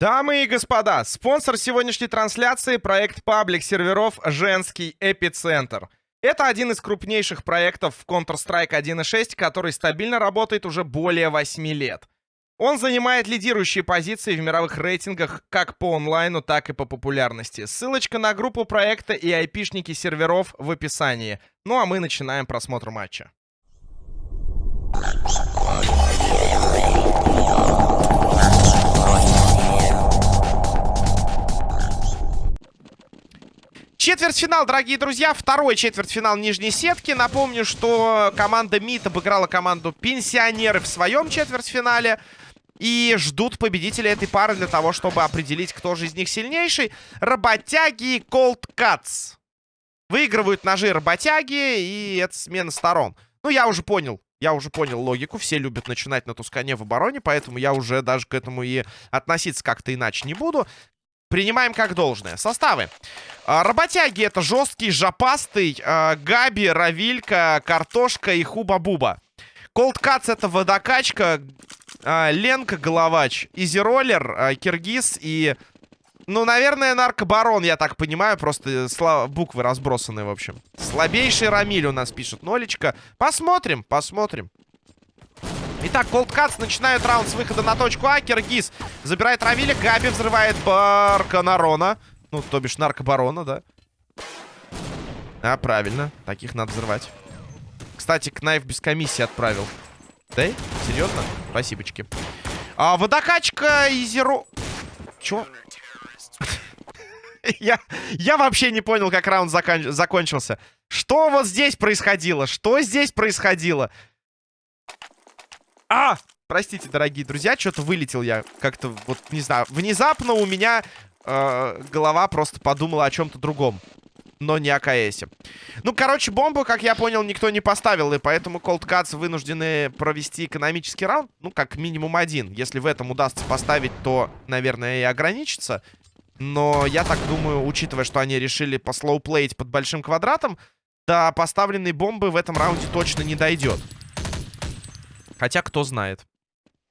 Дамы и господа, спонсор сегодняшней трансляции — проект паблик серверов «Женский эпицентр». Это один из крупнейших проектов в Counter-Strike 1.6, который стабильно работает уже более 8 лет. Он занимает лидирующие позиции в мировых рейтингах как по онлайну, так и по популярности. Ссылочка на группу проекта и айпишники серверов в описании. Ну а мы начинаем просмотр матча. Четвертьфинал, дорогие друзья. Второй четвертьфинал нижней сетки. Напомню, что команда МИД обыграла команду Пенсионеры в своем четвертьфинале. И ждут победителя этой пары для того, чтобы определить, кто же из них сильнейший. Работяги и Cold Cuts. Выигрывают ножи работяги, и это смена сторон. Ну, я уже понял. Я уже понял логику. Все любят начинать на Тускане в обороне, поэтому я уже даже к этому и относиться как-то иначе не буду. Принимаем как должное. Составы. А, работяги это жесткий, жопастый, а, Габи, Равилька, Картошка и Хуба-Буба. Колдкац это водокачка, а, Ленка, Головач, Изероллер, а, Киргиз и... Ну, наверное, наркобарон, я так понимаю. Просто слова, буквы разбросаны, в общем. Слабейший Рамиль у нас пишет. Нолечка. Посмотрим, посмотрим. Итак, Колдкатс начинают раунд с выхода на точку А. Киргиз забирает Равиля. Габи взрывает Барканарона. Ну, то бишь наркобарона, да? А, правильно. Таких надо взрывать. Кстати, Кнайф без комиссии отправил. Да? Серьезно? Спасибочки. А, водокачка и зеро... Чё? я, я вообще не понял, как раунд закон... закончился. Что вот здесь происходило? Что здесь происходило? А! Простите, дорогие друзья, что-то вылетел я как-то, вот, не знаю. Внезапно у меня э, голова просто подумала о чем-то другом. Но не о КСе. Ну, короче, бомбу, как я понял, никто не поставил. И поэтому Cold Cuts вынуждены провести экономический раунд. Ну, как минимум один. Если в этом удастся поставить, то, наверное, и ограничится. Но я так думаю, учитывая, что они решили послоуплеить под большим квадратом, до поставленной бомбы в этом раунде точно не дойдет. Хотя, кто знает.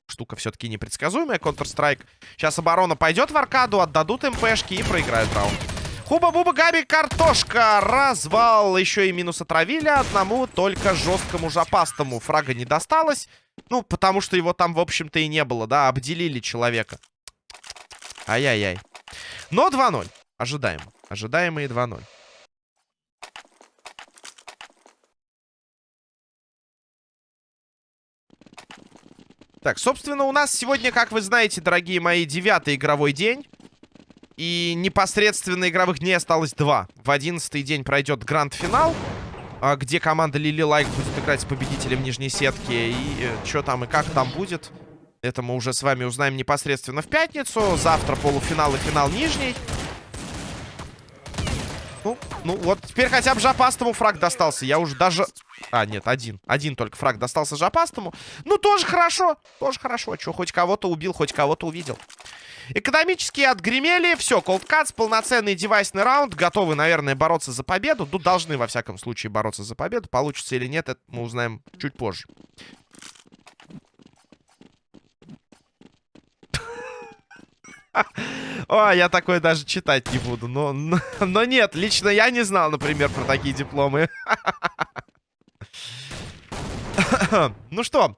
Штука все-таки непредсказуемая. Counter-Strike. Сейчас оборона пойдет в аркаду, отдадут МПшки и проиграют раунд. Хуба-буба, Габи, картошка. Развал. Еще и минус отравили. Одному только жесткому жопастому фрага не досталось. Ну, потому что его там, в общем-то, и не было, да. Обделили человека. Ай-яй-яй. Но 2-0. Ожидаем. Ожидаемые 2-0. Так, собственно, у нас сегодня, как вы знаете, дорогие мои, девятый игровой день. И непосредственно игровых дней осталось два. В одиннадцатый день пройдет гранд-финал, а, где команда Лили Лайк будет играть с победителем нижней сетки. И э, что там и как там будет, это мы уже с вами узнаем непосредственно в пятницу. Завтра полуфинал и финал нижний. Ну, ну вот, теперь хотя бы Жапастому фраг достался. Я уже даже... А, нет, один. Один только фраг достался Жапастому. Ну, тоже хорошо. Тоже хорошо. Че, хоть кого-то убил, хоть кого-то увидел. Экономически отгремели. Все, Cold полноценный девайсный раунд. Готовы, наверное, бороться за победу. Тут должны, во всяком случае, бороться за победу. Получится или нет, это мы узнаем чуть позже. О, я такое даже читать не буду. Но, но, но нет, лично я не знал, например, про такие дипломы. ну что,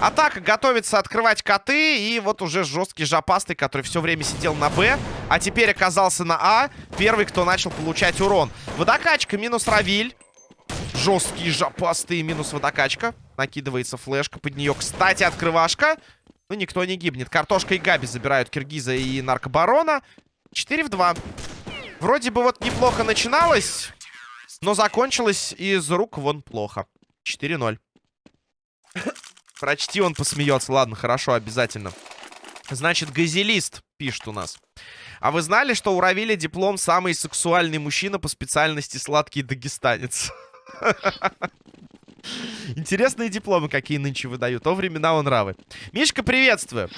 атака готовится открывать коты. И вот уже жесткий жопастый, который все время сидел на Б, а теперь оказался на А. Первый, кто начал получать урон. Водокачка минус Равиль. Жесткий жопастый минус водокачка. Накидывается флешка под нее. Кстати, открывашка. Ну, никто не гибнет. Картошка и Габи забирают Киргиза и Наркобарона. 4 в 2. Вроде бы вот неплохо начиналось, но закончилось из рук вон плохо. 4-0. Прочти, он посмеется. Ладно, хорошо, обязательно. Значит, газелист пишет у нас. А вы знали, что у Равиля диплом самый сексуальный мужчина по специальности сладкий дагестанец? Интересные дипломы какие нынче выдают. О, времена он нравы. Мишка, приветствую.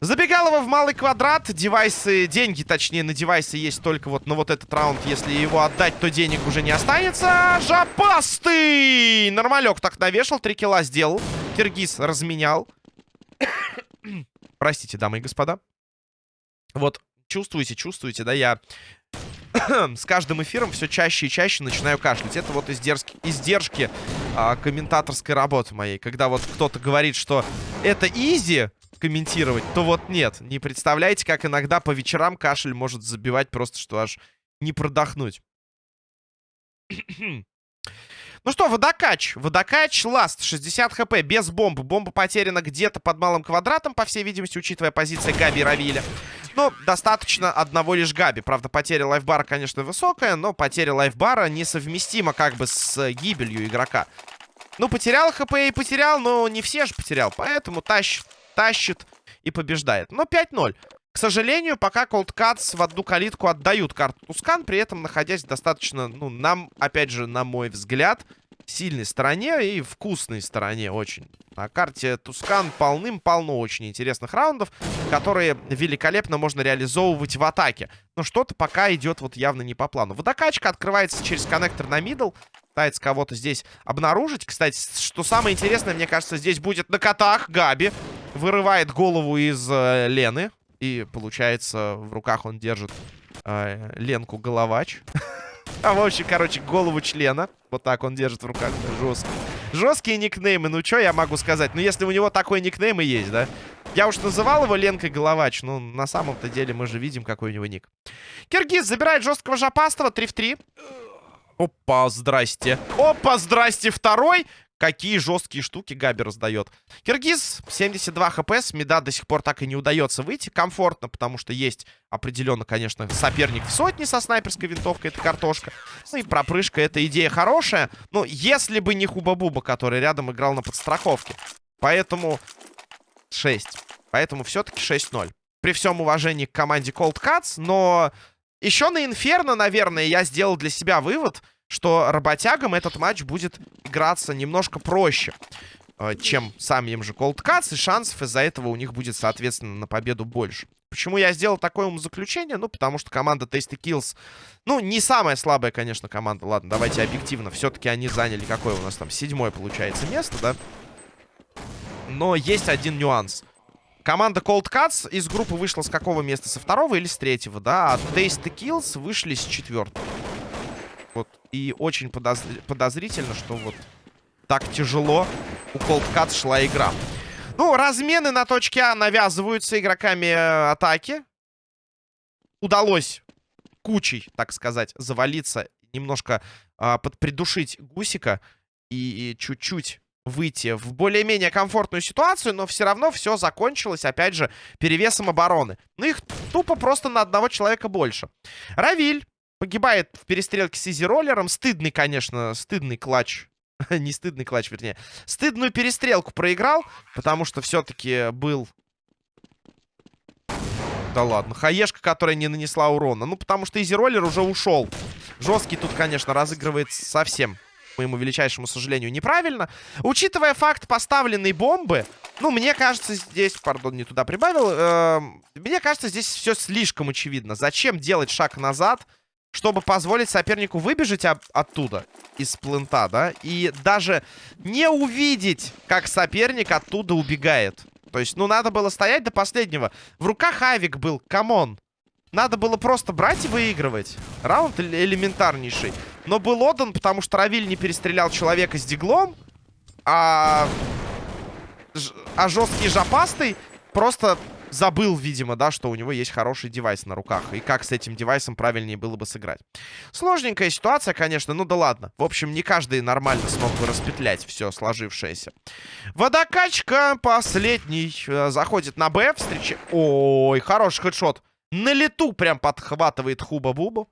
Забегалово в малый квадрат. Девайсы, деньги, точнее, на девайсы есть только вот на вот этот раунд. Если его отдать, то денег уже не останется. Жопастый! Нормалек так навешал, три килла сделал. Киргиз разменял. Простите, дамы и господа. Вот чувствуете, чувствуете, да, я с каждым эфиром все чаще и чаще начинаю кашлять. Это вот издержки, издержки а, комментаторской работы моей. Когда вот кто-то говорит, что это изи комментировать, то вот нет. Не представляете, как иногда по вечерам кашель может забивать просто, что аж не продохнуть. Ну что, водокач. Водокач, ласт, 60 хп, без бомбы. Бомба потеряна где-то под малым квадратом, по всей видимости, учитывая позиции Габи и Равиля. Но достаточно одного лишь Габи. Правда, потеря лайфбара, конечно, высокая, но потеря лайфбара несовместима как бы с гибелью игрока. Ну, потерял хп и потерял, но не все же потерял. Поэтому тащит, тащит и побеждает. Но 5-0. К сожалению, пока Cold Cuts в одну калитку отдают карту Тускан, при этом находясь достаточно, ну, нам, опять же, на мой взгляд, сильной стороне и вкусной стороне очень. На карте Тускан полным-полно очень интересных раундов, которые великолепно можно реализовывать в атаке. Но что-то пока идет вот явно не по плану. Водокачка открывается через коннектор на мидл. Пытается кого-то здесь обнаружить. Кстати, что самое интересное, мне кажется, здесь будет на котах Габи. Вырывает голову из э, Лены. И, получается, в руках он держит э, Ленку Головач. А, в общем, короче, голову члена. Вот так он держит в руках. Жестко. Жесткие никнеймы. Ну, что я могу сказать? Ну, если у него такой никнейм и есть, да? Я уж называл его Ленкой Головач. Ну, на самом-то деле мы же видим, какой у него ник. Киргиз забирает жесткого жопастого. 3 в 3. Опа, здрасте. Опа, здрасте, второй. Какие жесткие штуки Габи раздает. Киргиз, 72 хп, с меда до сих пор так и не удается выйти. Комфортно, потому что есть определенно, конечно, соперник в сотне со снайперской винтовкой, это картошка. Ну и пропрыжка, это идея хорошая. Но если бы не Хуба-Буба, который рядом играл на подстраховке. Поэтому 6. Поэтому все-таки 6-0. При всем уважении к команде Cold Cuts, но еще на Инферно, наверное, я сделал для себя вывод — что работягам этот матч будет играться немножко проще, э, чем самим же Cold Cuts, и шансов из-за этого у них будет, соответственно, на победу больше. Почему я сделал такое умозаключение? Ну, потому что команда Tasty Kills, ну, не самая слабая, конечно, команда. Ладно, давайте объективно. Все-таки они заняли какое у нас там? Седьмое, получается, место, да? Но есть один нюанс. Команда Cold Cuts из группы вышла с какого места? Со второго или с третьего, да? А Tasty Kills вышли с четвертого. Вот. И очень подозр... подозрительно, что вот так тяжело у Cold Cut шла игра. Ну, размены на точке А навязываются игроками э, атаки. Удалось кучей, так сказать, завалиться, немножко э, подпридушить Гусика и чуть-чуть выйти в более-менее комфортную ситуацию, но все равно все закончилось, опять же, перевесом обороны. Ну, их тупо просто на одного человека больше. Равиль Погибает в перестрелке с изи-роллером. Стыдный, конечно, стыдный clutch. Не стыдный clutch, вернее. Стыдную перестрелку проиграл, потому что все-таки был... Да ладно. Хаешка, которая не нанесла урона. Ну, потому что изи-роллер уже ушел. Жесткий тут, конечно, разыгрывает совсем, к моему величайшему сожалению, неправильно. Учитывая факт поставленной бомбы, ну, мне кажется, здесь... Пардон, не туда прибавил. Э, мне кажется, здесь все слишком очевидно. Зачем делать шаг назад чтобы позволить сопернику выбежать оттуда, из плента, да, и даже не увидеть, как соперник оттуда убегает. То есть, ну, надо было стоять до последнего. В руках Авик был, come on. Надо было просто брать и выигрывать. Раунд элементарнейший. Но был отдан, потому что Равиль не перестрелял человека с диглом, а, а жесткий жопастый просто забыл, видимо, да, что у него есть хороший девайс на руках. И как с этим девайсом правильнее было бы сыграть. Сложненькая ситуация, конечно, ну да ладно. В общем, не каждый нормально смог бы распетлять все сложившееся. Водокачка последний. Э, заходит на Б, встреча... Ой, хороший хедшот. На лету прям подхватывает Хуба-Бубу.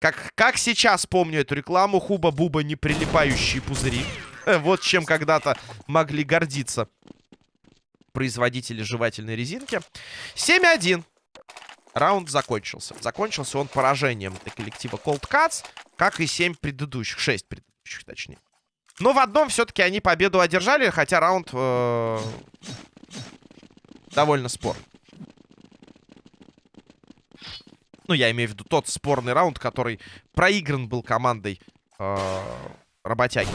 Как, как сейчас помню эту рекламу, Хуба-Буба не прилипающие пузыри. Вот чем когда-то могли гордиться производители жевательной резинки. 7-1. Раунд закончился. Закончился он поражением коллектива Cold Cuts, как и 7 предыдущих. 6 предыдущих, точнее. Но в одном все-таки они победу одержали, хотя раунд э довольно спор. Ну, я имею в виду тот спорный раунд, который проигран был командой э работяги.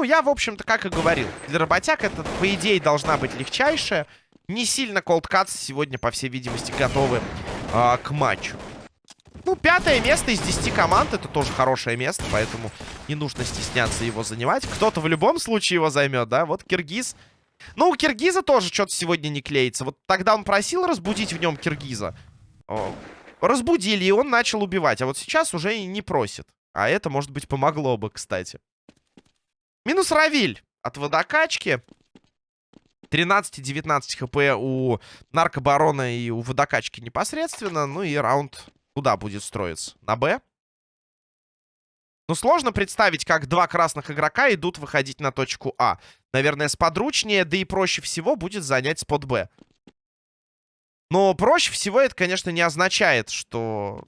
Ну, я, в общем-то, как и говорил. Для работяг это, по идее, должна быть легчайшая. Не сильно Cuts сегодня, по всей видимости, готовы э, к матчу. Ну, пятое место из 10 команд. Это тоже хорошее место, поэтому не нужно стесняться его занимать. Кто-то в любом случае его займет, да? Вот Киргиз. Ну, у Киргиза тоже что-то сегодня не клеится. Вот тогда он просил разбудить в нем Киргиза. Разбудили, и он начал убивать. А вот сейчас уже и не просит. А это, может быть, помогло бы, кстати. Минус Равиль от водокачки. 13-19 хп у наркобарона и у водокачки непосредственно. Ну и раунд куда будет строиться? На Б? Ну, сложно представить, как два красных игрока идут выходить на точку А. Наверное, сподручнее, да и проще всего будет занять спот Б. Но проще всего это, конечно, не означает, что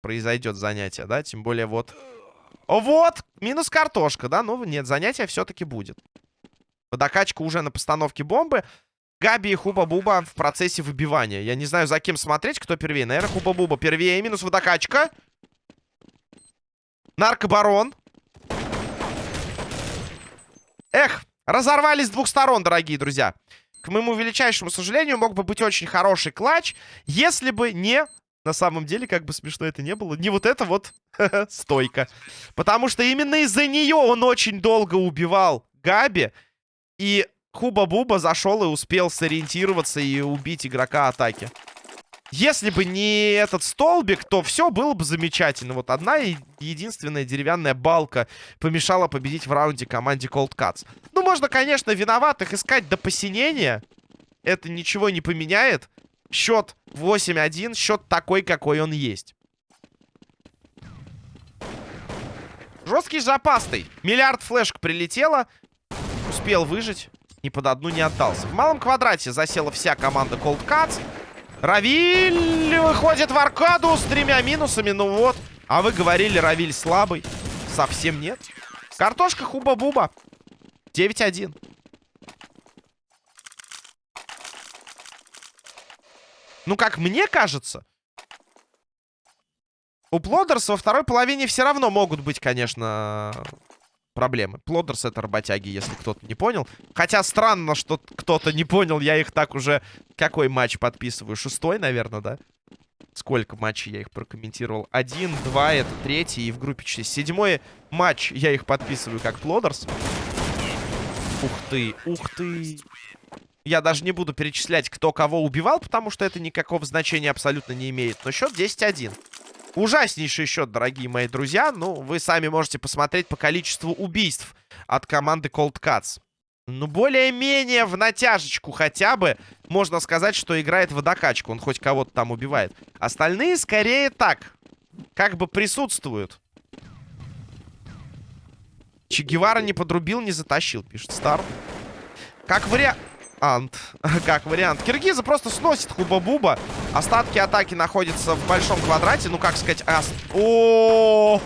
произойдет занятие, да? Тем более вот... Вот! Минус картошка, да? Ну, нет, занятие все-таки будет. Водокачка уже на постановке бомбы. Габи и Хуба-Буба в процессе выбивания. Я не знаю, за кем смотреть, кто первее. Наверное, Хуба-Буба первее. Минус водокачка. Наркобарон. Эх, разорвались с двух сторон, дорогие друзья. К моему величайшему сожалению, мог бы быть очень хороший клатч, если бы не... На самом деле, как бы смешно это не было, не вот это вот стойка. Потому что именно из-за нее он очень долго убивал Габи. И Хуба-Буба зашел и успел сориентироваться и убить игрока атаки. Если бы не этот столбик, то все было бы замечательно. Вот одна единственная деревянная балка помешала победить в раунде команде Cold Cuts. Ну, можно, конечно, виноватых искать до посинения. Это ничего не поменяет. Счет 8-1, счет такой, какой он есть. Жесткий запастый. Миллиард флешек прилетело. Успел выжить ни под одну не отдался. В малом квадрате засела вся команда Cold Cuts. Равиль выходит в аркаду с тремя минусами. Ну вот. А вы говорили, Равиль слабый. Совсем нет. Картошка хуба-буба. 9-1. Ну, как мне кажется, у Плодерс во второй половине все равно могут быть, конечно, проблемы. Плодерс это работяги, если кто-то не понял. Хотя странно, что кто-то не понял. Я их так уже... Какой матч подписываю? Шестой, наверное, да? Сколько матчей я их прокомментировал? Один, два, это третий. И в группе 6. Седьмой матч я их подписываю как Плодерс. Ух ты, ух ты. Я даже не буду перечислять, кто кого убивал, потому что это никакого значения абсолютно не имеет. Но счет 10-1. Ужаснейший счет, дорогие мои друзья. Ну, вы сами можете посмотреть по количеству убийств от команды Cold Cuts. Ну, более-менее в натяжечку хотя бы можно сказать, что играет водокачку. Он хоть кого-то там убивает. Остальные скорее так. Как бы присутствуют. Че Гевара не подрубил, не затащил, пишет Стар. Как вариант... Ант. Как вариант. Киргиза просто сносит Хуба-Буба. Остатки атаки находятся в большом квадрате. Ну, как сказать... Ас... О,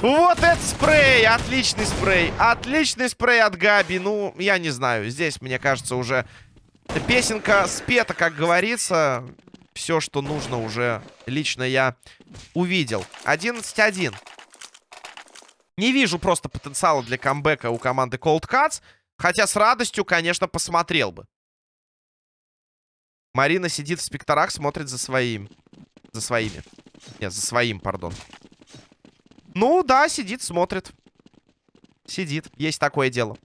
Вот это спрей! Отличный спрей! Отличный спрей от Габи. Ну, я не знаю. Здесь, мне кажется, уже песенка спета, как говорится. Все, что нужно уже лично я увидел. 11-1. Не вижу просто потенциала для камбэка у команды Cold Cuts. Хотя с радостью, конечно, посмотрел бы. Марина сидит в спекторах, смотрит за своим. За своими. Нет, за своим, пардон. Ну, да, сидит, смотрит. Сидит. Есть такое дело.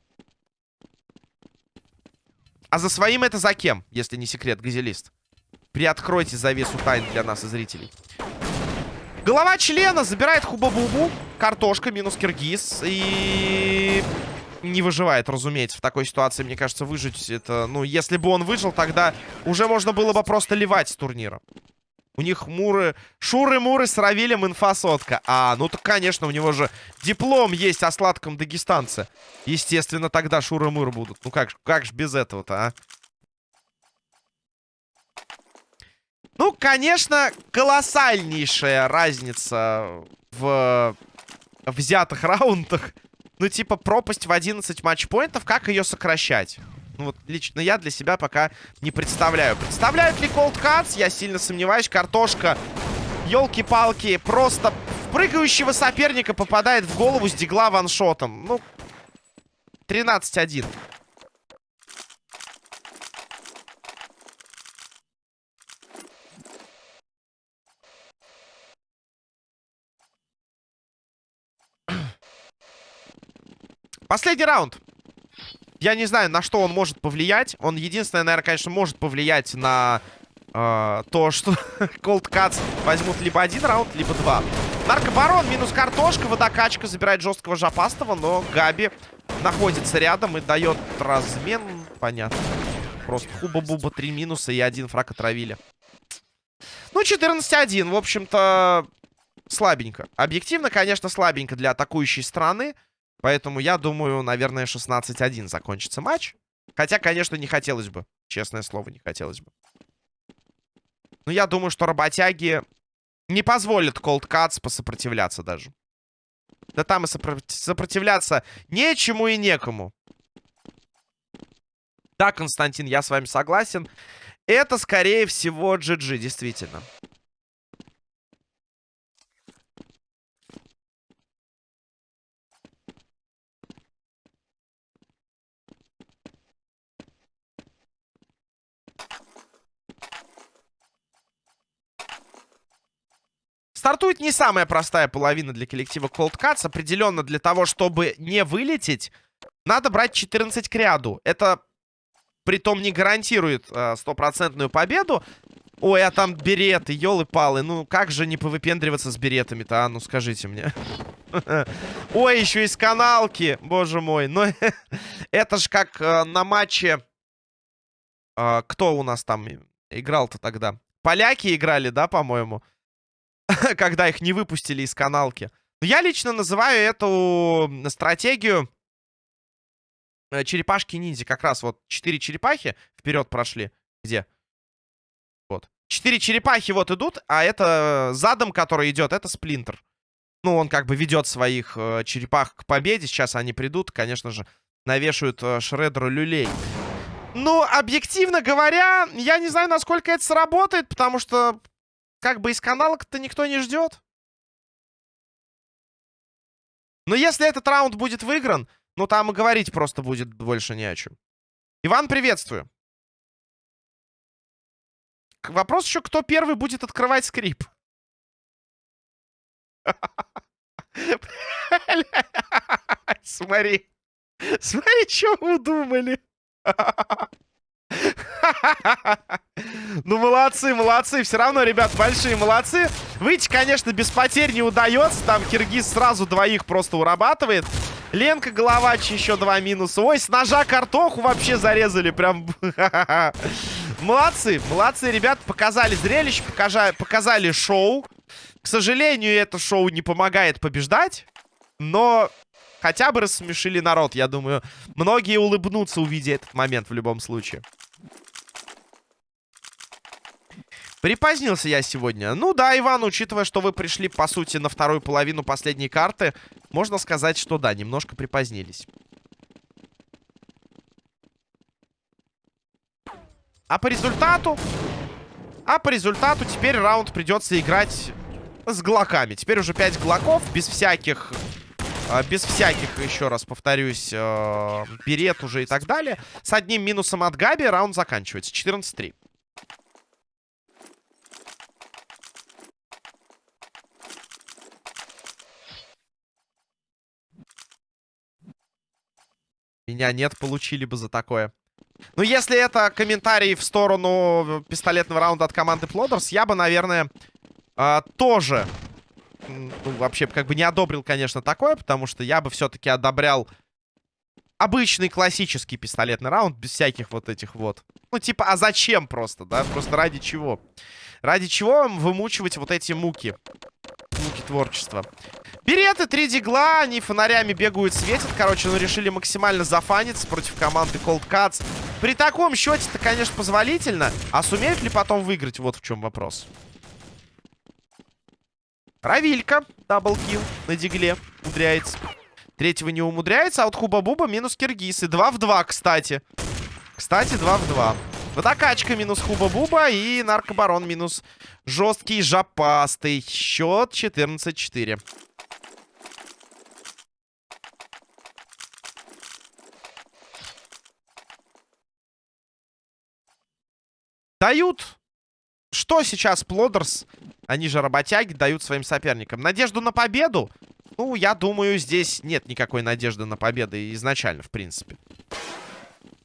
А за своим это за кем, если не секрет, газелист? Приоткройте завесу тайн для нас и зрителей. Голова члена забирает Хуба-Бубу. Картошка минус Киргиз. И не выживает, разумеется, в такой ситуации, мне кажется, выжить это... Ну, если бы он выжил, тогда уже можно было бы просто ливать с турнира. У них муры... Шуры-муры с Равилем инфа. А, ну так, конечно, у него же диплом есть о сладком дагестанце. Естественно, тогда шуры-муры будут. Ну как, как же без этого-то, а? Ну, конечно, колоссальнейшая разница в взятых раундах. Ну, типа, пропасть в 11 матчпоинтов, как ее сокращать? Ну, вот лично я для себя пока не представляю. Представляют ли Cold Cuts? Я сильно сомневаюсь. Картошка, елки-палки, просто в прыгающего соперника попадает в голову с дигла ваншотом. Ну, 13-1. Последний раунд. Я не знаю, на что он может повлиять. Он единственное, наверное, конечно, может повлиять на э, то, что Cold Cuts возьмут либо один раунд, либо два. Наркобарон минус картошка, водокачка забирает жесткого жопастого, но Габи находится рядом и дает размен. Понятно. Просто хуба-буба, три минуса и один фраг отравили. Ну, 14-1, в общем-то, слабенько. Объективно, конечно, слабенько для атакующей страны. Поэтому я думаю, наверное, 16-1 закончится матч. Хотя, конечно, не хотелось бы. Честное слово, не хотелось бы. Но я думаю, что работяги не позволят Cold Cuts посопротивляться даже. Да там и сопротивляться нечему и некому. Да, Константин, я с вами согласен. Это, скорее всего, GG, действительно. Стартует не самая простая половина для коллектива Cold Cuts. Определенно для того, чтобы не вылететь, надо брать 14 к ряду. Это, притом, не гарантирует э, стопроцентную э, победу. Ой, а там береты, елы-палы. Ну, как же не повыпендриваться с беретами-то, а? Ну, скажите мне. Ой, еще из каналки. Боже мой. Ну, это ж как э, на матче... Э, кто у нас там играл-то тогда? Поляки играли, да, по-моему? когда их не выпустили из каналки. Я лично называю эту стратегию э, черепашки-ниндзя. Как раз вот четыре черепахи вперед прошли. Где? Вот. Четыре черепахи вот идут, а это задом, который идет, это сплинтер. Ну, он как бы ведет своих э, черепах к победе. Сейчас они придут, конечно же, навешают э, Шредеру люлей. Ну, объективно говоря, я не знаю, насколько это сработает, потому что как бы из каналок-то никто не ждет. Но если этот раунд будет выигран, ну там и говорить просто будет больше не о чем. Иван, приветствую. Вопрос еще, кто первый будет открывать скрип. Смотри. Смотри, что вы удумали. Ну, молодцы, молодцы. Все равно, ребят, большие молодцы. Выйти, конечно, без потерь не удается. Там Киргиз сразу двоих просто урабатывает. Ленка Головач еще два минуса. Ой, с ножа картоху вообще зарезали. Прям... Молодцы, молодцы, ребят. Показали зрелище, показали, шоу. К сожалению, это шоу не помогает побеждать. Но хотя бы рассмешили народ. Я думаю, многие улыбнутся, увидя этот момент в любом случае. Припозднился я сегодня. Ну да, Иван, учитывая, что вы пришли, по сути, на вторую половину последней карты, можно сказать, что да, немножко припозднились. А по результату... А по результату теперь раунд придется играть с глоками. Теперь уже 5 глоков, без всяких... А, без всяких, еще раз повторюсь, э, берет уже и так далее. С одним минусом от Габи раунд заканчивается. 14-3. Меня нет, получили бы за такое. Ну, если это комментарий в сторону пистолетного раунда от команды Плодерс, я бы, наверное, э, тоже... Ну, вообще, как бы не одобрил, конечно, такое, потому что я бы все-таки одобрял обычный классический пистолетный раунд, без всяких вот этих вот. Ну, типа, а зачем просто, да? Просто ради чего? Ради чего вымучивать вот эти муки? Муки творчества. Береты, три дигла, они фонарями бегают, светят. Короче, ну решили максимально зафаниться против команды Cold Cuts. При таком счете-то, конечно, позволительно. А сумеют ли потом выиграть? Вот в чем вопрос. Равилька, даблкил на дигле, умудряется. Третьего не умудряется, а вот Хуба-Буба минус Киргиз. И 2 в 2, кстати. Кстати, 2 в 2. Водокачка минус Хуба-Буба и Наркобарон минус жесткий жопастый. Счет 14-4. Дают... Что сейчас Плодерс, они же работяги, дают своим соперникам? Надежду на победу? Ну, я думаю, здесь нет никакой надежды на победу изначально, в принципе.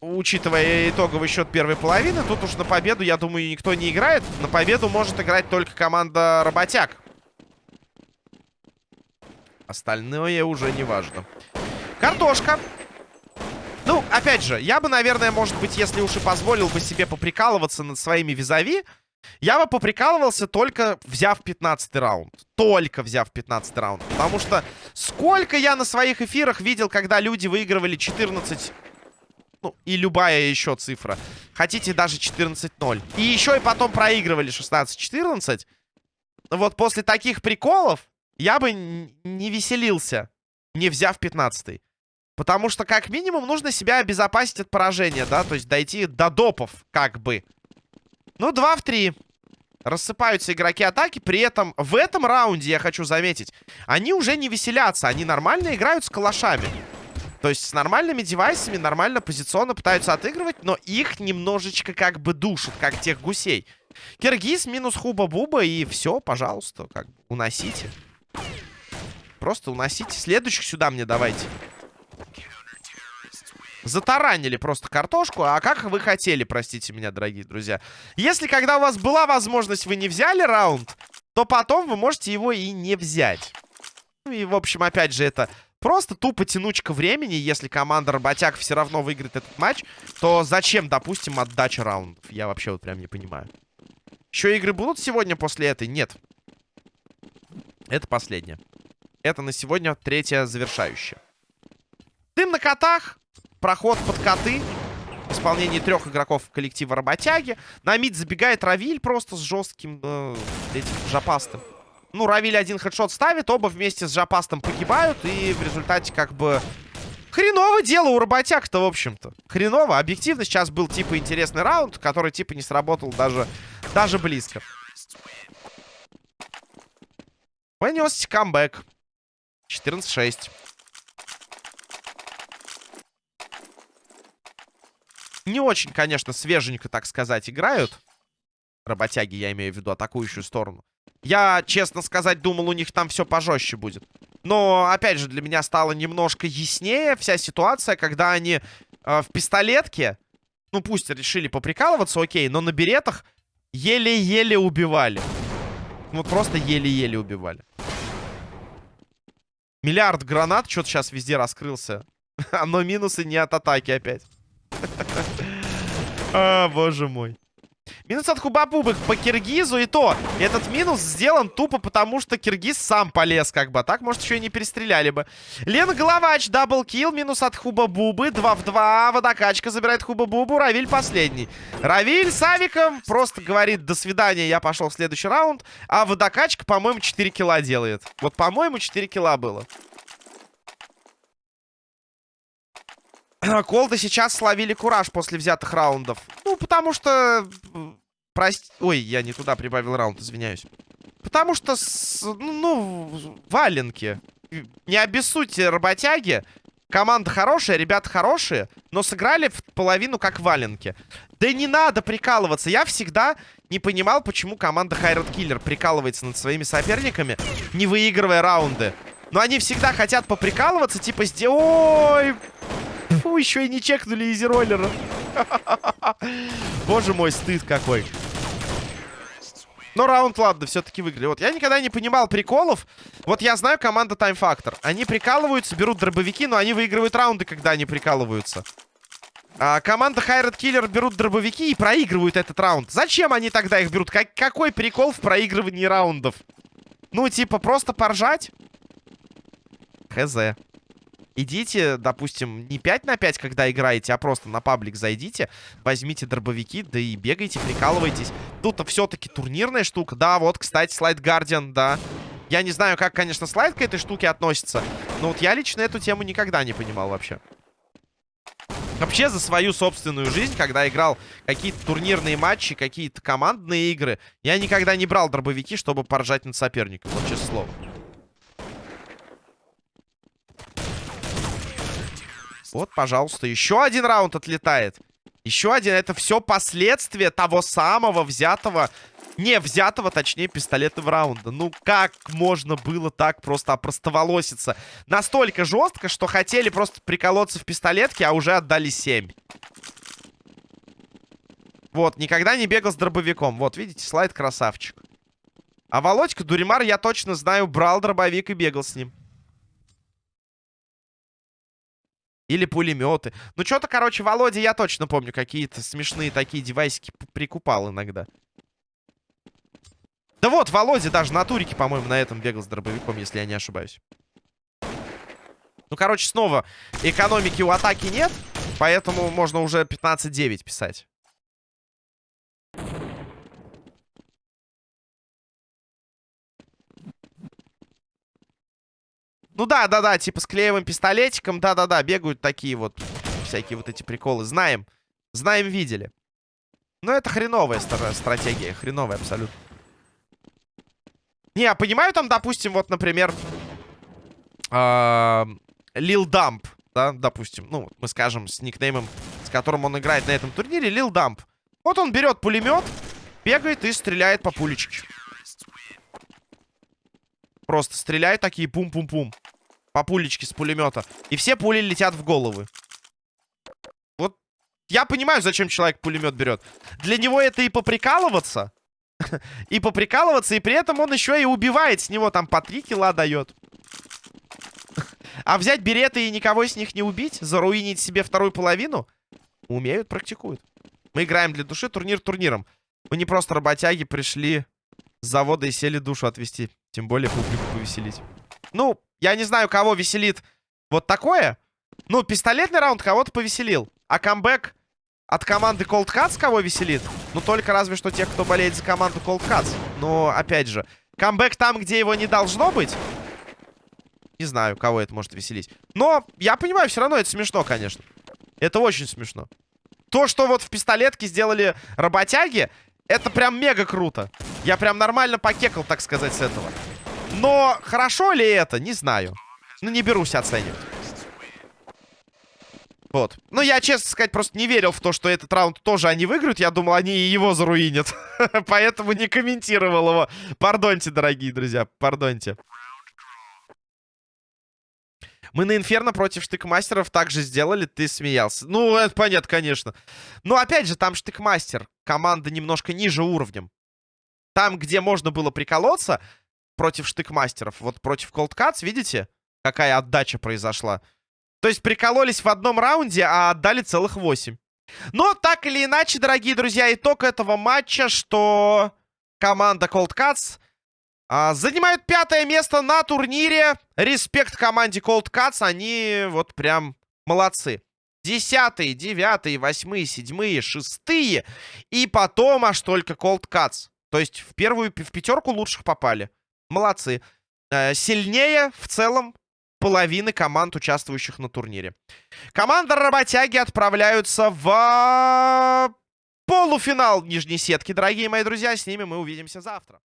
Учитывая итоговый счет первой половины, тут уж на победу, я думаю, никто не играет. На победу может играть только команда работяг. Остальное уже не важно. Картошка. Опять же, я бы, наверное, может быть, если уж и позволил бы себе поприкалываться над своими визави, я бы поприкалывался только взяв 15 раунд. Только взяв 15 раунд. Потому что сколько я на своих эфирах видел, когда люди выигрывали 14... Ну, и любая еще цифра. Хотите даже 14-0. И еще и потом проигрывали 16-14. Вот после таких приколов я бы не веселился, не взяв 15 -й. Потому что, как минимум, нужно себя обезопасить от поражения, да? То есть дойти до допов, как бы. Ну, 2 в 3. Рассыпаются игроки атаки. При этом в этом раунде, я хочу заметить, они уже не веселятся. Они нормально играют с калашами. То есть с нормальными девайсами, нормально позиционно пытаются отыгрывать, но их немножечко как бы душат, как тех гусей. Киргиз минус Хуба-Буба и все, пожалуйста, как уносите. Просто уносите. Следующих сюда мне давайте. Затаранили просто картошку. А как вы хотели, простите меня, дорогие друзья. Если когда у вас была возможность, вы не взяли раунд, то потом вы можете его и не взять. Ну и, в общем, опять же, это просто тупо тянучка времени. Если команда работяг все равно выиграет этот матч, то зачем, допустим, отдача раундов? Я вообще вот прям не понимаю. Еще игры будут сегодня после этой? Нет. Это последняя. Это на сегодня третья завершающая. Дым на котах. Проход под коты. В исполнении трех игроков коллектива работяги. На мид забегает Равиль просто с жестким э, этим жопастым. Ну, Равиль один хедшот ставит, оба вместе с жопастом погибают. И в результате как бы... Хреново дело у работяг-то, в общем-то. Хреново. Объективно сейчас был типа интересный раунд, который типа не сработал даже, даже близко. Понесся камбэк. 14-6. Не очень, конечно, свеженько, так сказать, играют. Работяги, я имею в виду атакующую сторону. Я, честно сказать, думал, у них там все пожестче будет. Но, опять же, для меня стало немножко яснее вся ситуация, когда они э, в пистолетке, ну, пусть решили поприкалываться, окей, но на беретах еле-еле убивали. Вот просто еле-еле убивали. Миллиард гранат что-то сейчас везде раскрылся. Но минусы не от атаки опять. А, боже мой. Минус от Хубабубых по Киргизу. И то, этот минус сделан тупо потому, что Киргиз сам полез как бы. А так, может, еще и не перестреляли бы. Лена Головач, double kill. Минус от Хубабубы. 2 в 2. Водокачка забирает Хубабубу. Равиль последний. Равиль с авиком просто говорит, до свидания, я пошел в следующий раунд. А водокачка, по-моему, 4 килла делает. Вот, по-моему, 4 килла было. Колды сейчас словили кураж после взятых раундов. Ну, потому что... Прости... Ой, я не туда прибавил раунд, извиняюсь. Потому что, с... ну, валенки. Не обессудьте, работяги. Команда хорошая, ребята хорошие, но сыграли в половину как валенки. Да не надо прикалываться. Я всегда не понимал, почему команда Хайрат Киллер прикалывается над своими соперниками, не выигрывая раунды. Но они всегда хотят поприкалываться, типа, ой, Фу, еще и не чекнули изи роллера. Боже мой, стыд какой. Но раунд, ладно, все-таки выиграли. Вот я никогда не понимал приколов. Вот я знаю команда Time Factor. Они прикалываются, берут дробовики, но они выигрывают раунды, когда они прикалываются. А команда Хайрат Киллер берут дробовики и проигрывают этот раунд. Зачем они тогда их берут? Как, какой прикол в проигрывании раундов? Ну, типа, просто поржать? Хз. Идите, допустим, не 5 на 5, когда играете, а просто на паблик зайдите, возьмите дробовики, да и бегайте, прикалывайтесь. Тут все-таки турнирная штука. Да, вот, кстати, слайд Гардиан, да. Я не знаю, как, конечно, слайд к этой штуке относится, но вот я лично эту тему никогда не понимал вообще. Вообще за свою собственную жизнь, когда играл какие-то турнирные матчи, какие-то командные игры, я никогда не брал дробовики, чтобы поржать над соперником. Вот честное слово. Вот, пожалуйста, еще один раунд отлетает. Еще один. Это все последствия того самого взятого... Не взятого, точнее, пистолетного раунда. Ну, как можно было так просто опростоволоситься? Настолько жестко, что хотели просто приколоться в пистолетке, а уже отдали 7. Вот, никогда не бегал с дробовиком. Вот, видите, слайд красавчик. А Володька Дуримар, я точно знаю, брал дробовик и бегал с ним. Или пулеметы. Ну, что-то, короче, Володя, я точно помню, какие-то смешные такие девайсики прикупал иногда. Да вот, Володя даже на турике, по-моему, на этом бегал с дробовиком, если я не ошибаюсь. Ну, короче, снова экономики у атаки нет, поэтому можно уже 15-9 писать. Ну да, да, да, типа с клеевым пистолетиком, да-да-да, бегают такие вот всякие вот эти приколы. Знаем, знаем, видели. Но это хреновая стратегия, хреновая абсолютно. Не, я понимаю там, допустим, вот, например, Лил Дамп, да, допустим, ну, мы скажем, с никнеймом, с которым он играет на этом турнире, Лил Дамп. Вот он берет пулемет, бегает и стреляет по пулечке. Просто стреляет такие пум-пум-пум. По пулечке с пулемета. И все пули летят в головы. Вот я понимаю, зачем человек пулемет берет. Для него это и поприкалываться. и поприкалываться, и при этом он еще и убивает с него там по три килла дает. а взять береты и никого с них не убить? Заруинить себе вторую половину? Умеют, практикуют. Мы играем для души, турнир турниром. Мы не просто работяги пришли с завода и сели душу отвести. Тем более публику повеселить. Ну, я не знаю, кого веселит вот такое. Ну, пистолетный раунд кого-то повеселил. А камбэк от команды Cold Cuts кого веселит? Ну, только разве что тех, кто болеет за команду Cold Cuts. Но, опять же, камбэк там, где его не должно быть. Не знаю, кого это может веселить. Но, я понимаю, все равно это смешно, конечно. Это очень смешно. То, что вот в пистолетке сделали работяги, это прям мега круто. Я прям нормально покекал, так сказать, с этого. Но хорошо ли это, не знаю. Ну, не берусь оценивать. Вот. Ну, я, честно сказать, просто не верил в то, что этот раунд тоже они выиграют. Я думал, они и его заруинят. Поэтому не комментировал его. Пардоньте, дорогие друзья, пардоньте. Мы на Инферно против штыкмастеров также сделали, ты смеялся. Ну, это понятно, конечно. Но, опять же, там штыкмастер. Команда немножко ниже уровнем. Там, где можно было приколоться против штыкмастеров, вот против Cold Cuts, видите, какая отдача произошла? То есть прикололись в одном раунде, а отдали целых 8. Но так или иначе, дорогие друзья, итог этого матча, что команда Cold Cuts а, занимает пятое место на турнире. Респект команде Cold Cuts, они вот прям молодцы. Десятые, девятые, восьмые, седьмые, шестые. И потом аж только Cold Cuts. То есть в первую, в пятерку лучших попали. Молодцы. Э, сильнее в целом половины команд, участвующих на турнире. Команда работяги отправляются в полуфинал нижней сетки, дорогие мои друзья. С ними мы увидимся завтра.